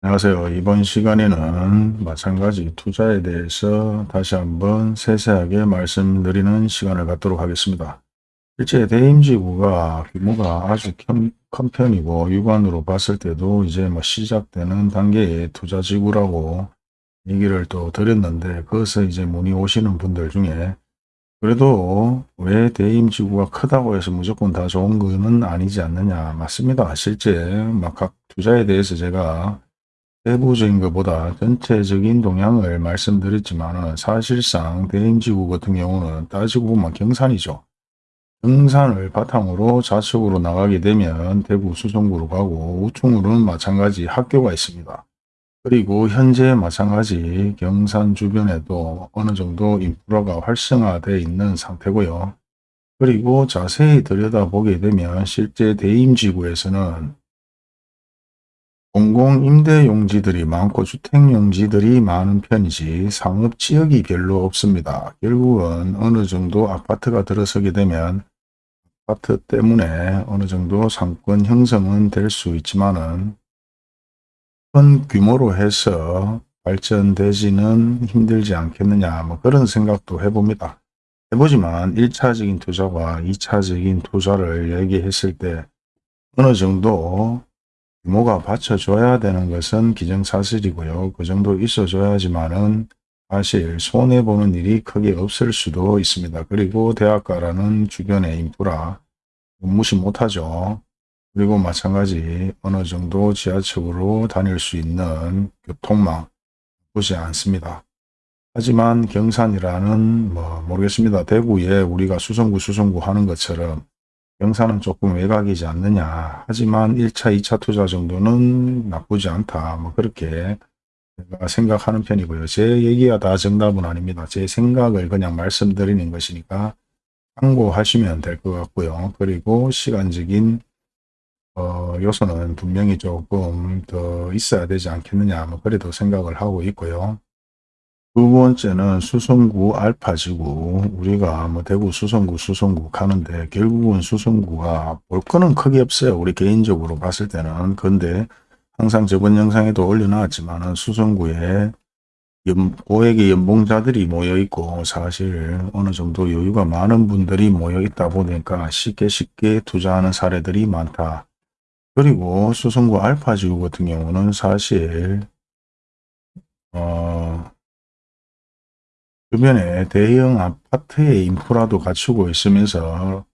안녕하세요. 이번 시간에는 마찬가지 투자에 대해서 다시 한번 세세하게 말씀드리는 시간을 갖도록 하겠습니다. 실제 대임지구가 규모가 아주 큰, 큰 편이고 육안으로 봤을 때도 이제 뭐 시작되는 단계의 투자지구라고 얘기를 또 드렸는데 그것을 이제 문의 오시는 분들 중에 그래도 왜 대임지구가 크다고 해서 무조건 다 좋은 거는 아니지 않느냐 맞습니다. 실제 막 각 투자에 대해서 제가 세부적인 것보다 전체적인 동향을 말씀드렸지만 사실상 대행지구 같은 경우는 따지고 보면 경산이죠. 경산을 바탕으로 좌측으로 나가게 되면 대구 수성구로 가고 우측으로는 마찬가지 학교가 있습니다. 그리고 현재 마찬가지 경산 주변에도 어느 정도 인프라가 활성화되어 있는 상태고요. 그리고 자세히 들여다보게 되면 실제 대임지구에서는 공공임대용지들이 많고 주택용지들이 많은 편이지 상업지역이 별로 없습니다. 결국은 어느 정도 아파트가 들어서게 되면 아파트 때문에 어느 정도 상권 형성은 될 수 있지만 은 큰 규모로 해서 발전되지는 힘들지 않겠느냐 뭐 그런 생각도 해봅니다. 해보지만 1차적인 투자와 2차적인 투자를 얘기했을 때 어느 정도 규모가 받쳐줘야 되는 것은 기정사실이고요. 그 정도 있어줘야지만 은 사실 손해보는 일이 크게 없을 수도 있습니다. 그리고 대학가라는 주변의 인프라 무시 못하죠. 그리고 마찬가지 어느 정도 지하철로 다닐 수 있는 교통망 보지 않습니다. 하지만 경산이라는 뭐 모르겠습니다. 대구에 우리가 수성구 수성구 하는 것처럼 경사는 조금 외곽이지 않느냐. 하지만 1차, 2차 투자 정도는 나쁘지 않다. 뭐 그렇게 생각하는 편이고요. 제 얘기가 다 정답은 아닙니다. 제 생각을 그냥 말씀드리는 것이니까 참고하시면 될 것 같고요. 그리고 시간적인 어, 요소는 분명히 조금 더 있어야 되지 않겠느냐. 뭐 그래도 생각을 하고 있고요. 두 번째는 수성구 알파지구 우리가 뭐 대구 수성구 수성구 가는데 결국은 수성구가 볼 거는 크게 없어요. 우리 개인적으로 봤을 때는. 근데 항상 저번 영상에도 올려놨지만 수성구에 연, 고액의 연봉자들이 모여 있고 사실 어느 정도 여유가 많은 분들이 모여 있다 보니까 쉽게 쉽게 투자하는 사례들이 많다. 그리고 수성구 알파지구 같은 경우는 사실 어, 주변에 대형 아파트의 인프라도 갖추고 있으면서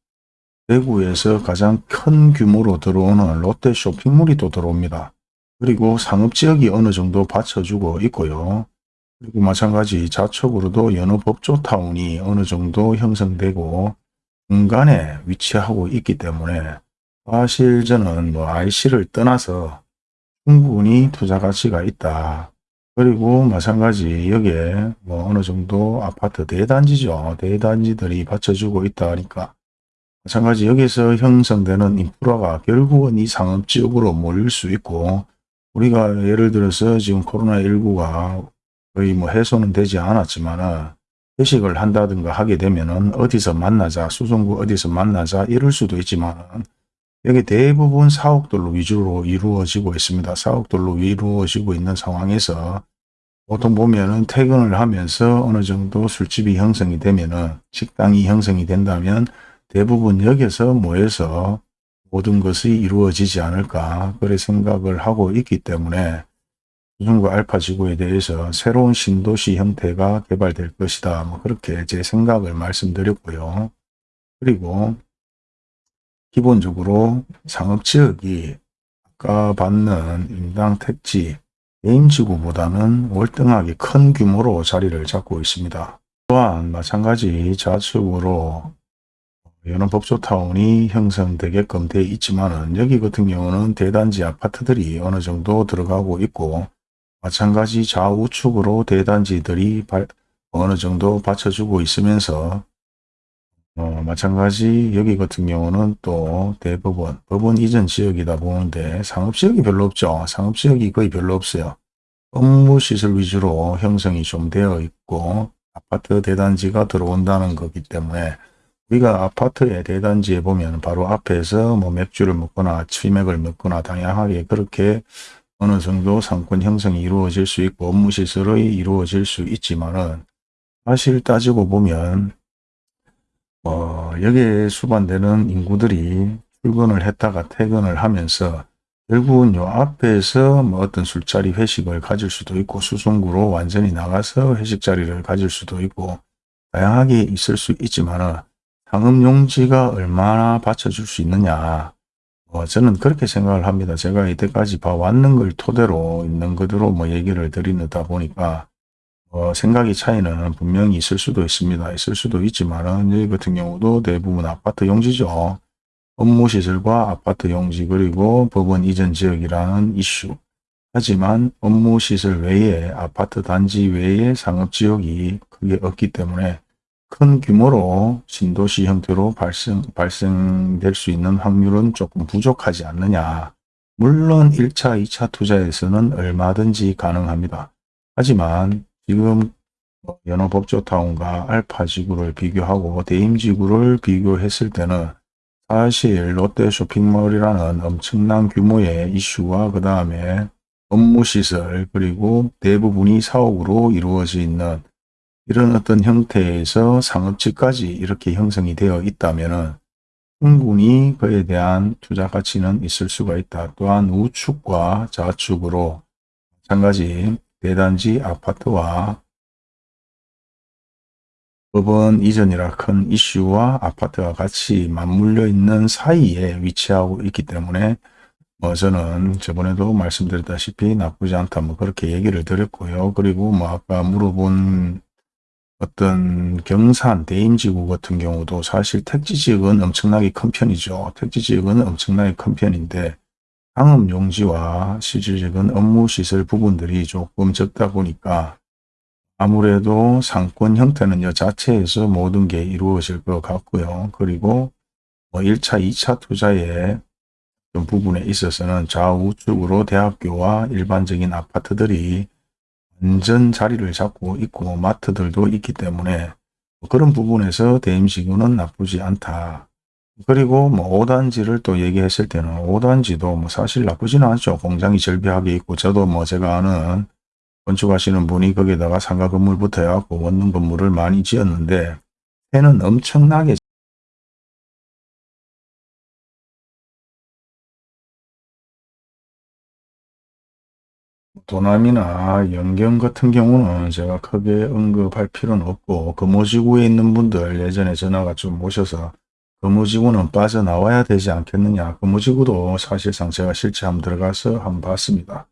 대구에서 가장 큰 규모로 들어오는 롯데 쇼핑몰이 또 들어옵니다. 그리고 상업지역이 어느 정도 받쳐주고 있고요. 그리고 마찬가지 좌측으로도 여느 법조타운이 어느 정도 형성되고 중간에 위치하고 있기 때문에 사실 저는 뭐 IC를 떠나서 충분히 투자 가치가 있다. 그리고 마찬가지 여기에 뭐 어느 정도 아파트 대단지죠. 대단지들이 받쳐주고 있다 하니까 마찬가지 여기서 형성되는 인프라가 결국은 이 상업지역으로 몰릴 수 있고 우리가 예를 들어서 지금 코로나19가 거의 뭐 해소는 되지 않았지만 회식을 한다든가 하게 되면 은 어디서 만나자 수성구 어디서 만나자 이럴 수도 있지만 여기 대부분 사옥들로 위주로 이루어지고 있습니다. 사옥들로 이루어지고 있는 상황에서 보통 보면은 퇴근을 하면서 어느 정도 술집이 형성이 되면은 식당이 형성이 된다면 대부분 여기서 모여서 모든 것이 이루어지지 않을까 그래 생각을 하고 있기 때문에 수중구 알파 지구에 대해서 새로운 신도시 형태가 개발될 것이다. 뭐 그렇게 제 생각을 말씀드렸고요. 그리고 기본적으로 상업지역이 아까 받는 인당 택지, 개임지구보다는 월등하게 큰 규모로 자리를 잡고 있습니다. 또한 마찬가지 좌측으로 여느 법조타운이 형성되게끔 되어 있지만 여기 같은 경우는 대단지 아파트들이 어느 정도 들어가고 있고 마찬가지 좌우측으로 대단지들이 어느 정도 받쳐주고 있으면서 어, 마찬가지 여기 같은 경우는 또 대법원, 법원 이전 지역이다 보는데 상업지역이 별로 없죠. 상업지역이 거의 별로 없어요. 업무시설 위주로 형성이 좀 되어 있고 아파트 대단지가 들어온다는 거기 때문에 우리가 아파트의 대단지에 보면 바로 앞에서 뭐 맥주를 먹거나 치맥을 먹거나 다양하게 그렇게 어느 정도 상권 형성이 이루어질 수 있고 업무 시설이 이루어질 수 있지만은 사실 따지고 보면 어, 여기에 수반되는 인구들이 출근을 했다가 퇴근을 하면서 결국은 요 앞에서 뭐 어떤 술자리 회식을 가질 수도 있고 수송구로 완전히 나가서 회식 자리를 가질 수도 있고 다양하게 있을 수 있지만은 상업용지가 얼마나 받쳐줄 수 있느냐 어, 저는 그렇게 생각을 합니다. 제가 이때까지 봐왔는 걸 토대로 있는 그대로 뭐 얘기를 드리다 보니까 어, 생각의 차이는 분명히 있을 수도 있습니다. 있을 수도 있지만은 여기 같은 경우도 대부분 아파트 용지죠. 업무시설과 아파트 용지 그리고 법원 이전 지역이라는 이슈. 하지만 업무시설 외에 아파트 단지 외에 상업지역이 크게 없기 때문에 큰 규모로 신도시 형태로 발생, 발생될 수 있는 확률은 조금 부족하지 않느냐. 물론 1차, 2차 투자에서는 얼마든지 가능합니다. 하지만 지금 연어법조타운과 알파지구를 비교하고 대임지구를 비교했을 때는 사실 롯데 쇼핑몰이라는 엄청난 규모의 이슈와 그 다음에 업무시설 그리고 대부분이 사옥으로 이루어져 있는 이런 어떤 형태에서 상업지까지 이렇게 형성이 되어 있다면 충분히 그에 대한 투자 가치는 있을 수가 있다. 또한 우측과 좌측으로 마찬가지 대단지 아파트와 법원 이전이라 큰 이슈와 아파트가 같이 맞물려 있는 사이에 위치하고 있기 때문에 뭐 저는 저번에도 말씀드렸다시피 나쁘지 않다 뭐 그렇게 얘기를 드렸고요. 그리고 뭐 아까 물어본 어떤 경산 대임지구 같은 경우도 사실 택지지역은 엄청나게 큰 편이죠. 택지지역은 엄청나게 큰 편인데 상업용지와 실질적인 업무 시설 부분들이 조금 적다 보니까 아무래도 상권 형태는 여 자체에서 모든 게 이루어질 것 같고요. 그리고 뭐 1차, 2차 투자의 부분에 있어서는 좌우측으로 대학교와 일반적인 아파트들이 완전 자리를 잡고 있고 마트들도 있기 때문에 그런 부분에서 대임지구는 나쁘지 않다. 그리고 뭐 5단지를 또 얘기했을 때는 5단지도 뭐 사실 나쁘지는 않죠. 공장이 절비하게 있고 저도 뭐 제가 아는 건축하시는 분이 거기다가 상가 건물 붙어갖고 원룸 건물을 많이 지었는데 해는 엄청나게 도남이나 연경 같은 경우는 제가 크게 언급할 필요는 없고 금호지구에 있는 분들 예전에 전화가 좀 오셔서 금호지구는 빠져나와야 되지 않겠느냐 금호지구도 사실상 제가 실제 한번 들어가서 한번 봤습니다.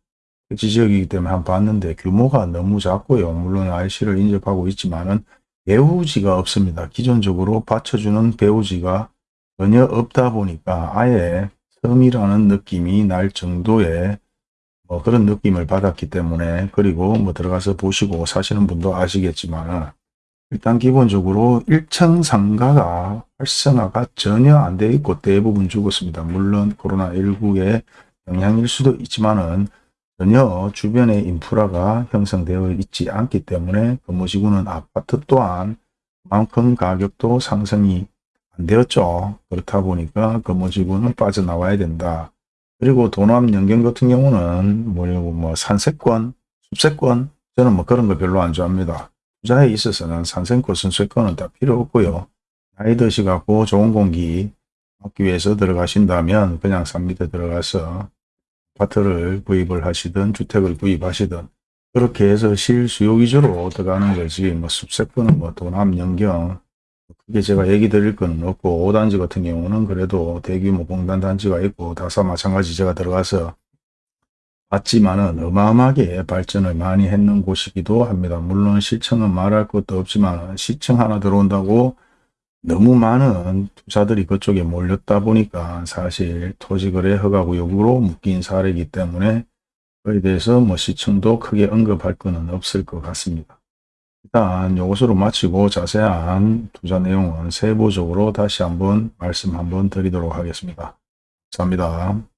지역이기 때문에 한번 봤는데 규모가 너무 작고요. 물론 IC를 인접하고 있지만 은 배우지가 없습니다. 기존적으로 받쳐주는 배우지가 전혀 없다 보니까 아예 섬이라는 느낌이 날 정도의 뭐 그런 느낌을 받았기 때문에 그리고 뭐 들어가서 보시고 사시는 분도 아시겠지만 일단 기본적으로 1층 상가가 활성화가 전혀 안돼 있고 대부분 죽었습니다. 물론 코로나19의 영향일 수도 있지만은 전혀 주변의 인프라가 형성되어 있지 않기 때문에 건물지구는 아파트 또한 만큼 가격도 상승이 안 되었죠. 그렇다 보니까 건물지구는 빠져나와야 된다. 그리고 도남 연경 같은 경우는 뭐냐고 뭐 산세권, 숲세권 저는 뭐 그런 거 별로 안 좋아합니다. 투자에 있어서는 산세권, 순세권은 다 필요 없고요. 나이 드시갖고 좋은 공기 받기 위해서 들어가신다면 그냥 산 밑에 들어가서 아파트를 구입을 하시든 주택을 구입하시든 그렇게 해서 실수요 위주로 들어가는 거지 뭐 숲세권은 뭐 도남 연경 그게 제가 얘기 드릴 건 없고 5단지 같은 경우는 그래도 대규모 공단 단지가 있고 다사 마찬가지 제가 들어가서 봤지만은 어마어마하게 발전을 많이 했는 곳이기도 합니다. 물론 시청은 말할 것도 없지만 시청 하나 들어온다고 너무 많은 투자들이 그쪽에 몰렸다 보니까 사실 토지거래 허가구역으로 묶인 사례이기 때문에 그에 대해서 뭐 시청도 크게 언급할 것은 없을 것 같습니다. 일단 이것으로 마치고 자세한 투자 내용은 세부적으로 다시 한번 말씀 한번 드리도록 하겠습니다. 감사합니다.